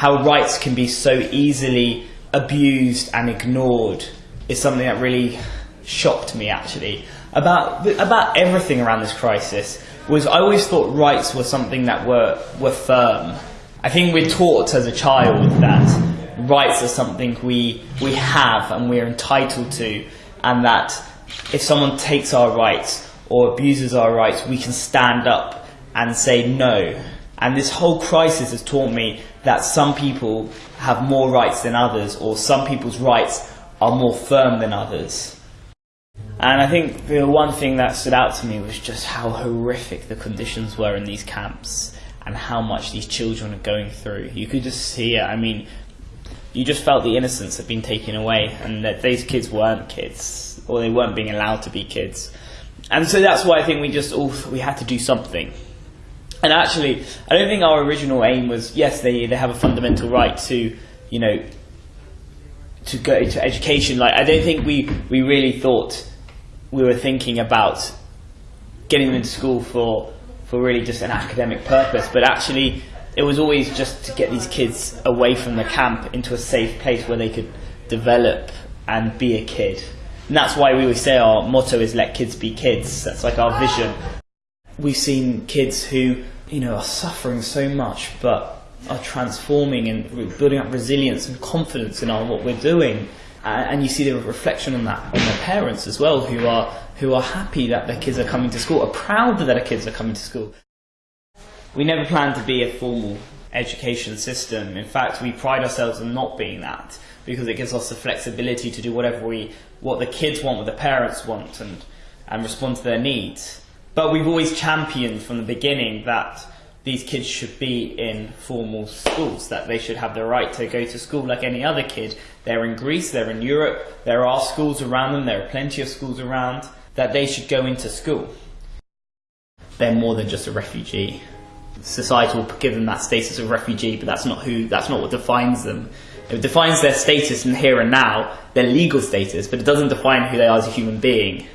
how rights can be so easily abused and ignored is something that really shocked me actually about about everything around this crisis was I always thought rights were something that were were firm. I think we're taught as a child that rights are something we we have and we're entitled to and that if someone takes our rights or abuses our rights we can stand up and say no. And this whole crisis has taught me that some people have more rights than others or some people's rights are more firm than others. And I think the one thing that stood out to me was just how horrific the conditions were in these camps and how much these children are going through. You could just see it. I mean, you just felt the innocence had been taken away and that these kids weren't kids or they weren't being allowed to be kids. And so that's why I think we just all we had to do something. And actually, I don't think our original aim was yes, they they have a fundamental right to, you know, to go to education. Like I don't think we we really thought we were thinking about getting them into school for for really just an academic purpose, but actually it was always just to get these kids away from the camp into a safe place where they could develop and be a kid. And that's why we always say our motto is let kids be kids. That's like our vision. We've seen kids who, you know, are suffering so much but are transforming and building up resilience and confidence in our, what we're doing. and you see the reflection on that on their parents as well, who are who are happy that their kids are coming to school, are proud that their kids are coming to school. We never planned to be a formal education system. In fact, we pride ourselves on not being that because it gives us the flexibility to do whatever we, what the kids want, what the parents want, and and respond to their needs. But we've always championed from the beginning that these kids should be in formal schools, that they should have the right to go to school like any other kid. They're in Greece, they're in Europe, there are schools around them, there are plenty of schools around, that they should go into school. They're more than just a refugee. Society will give them that status of refugee, but that's not who, that's not what defines them. It defines their status in here and now, their legal status, but it doesn't define who they are as a human being.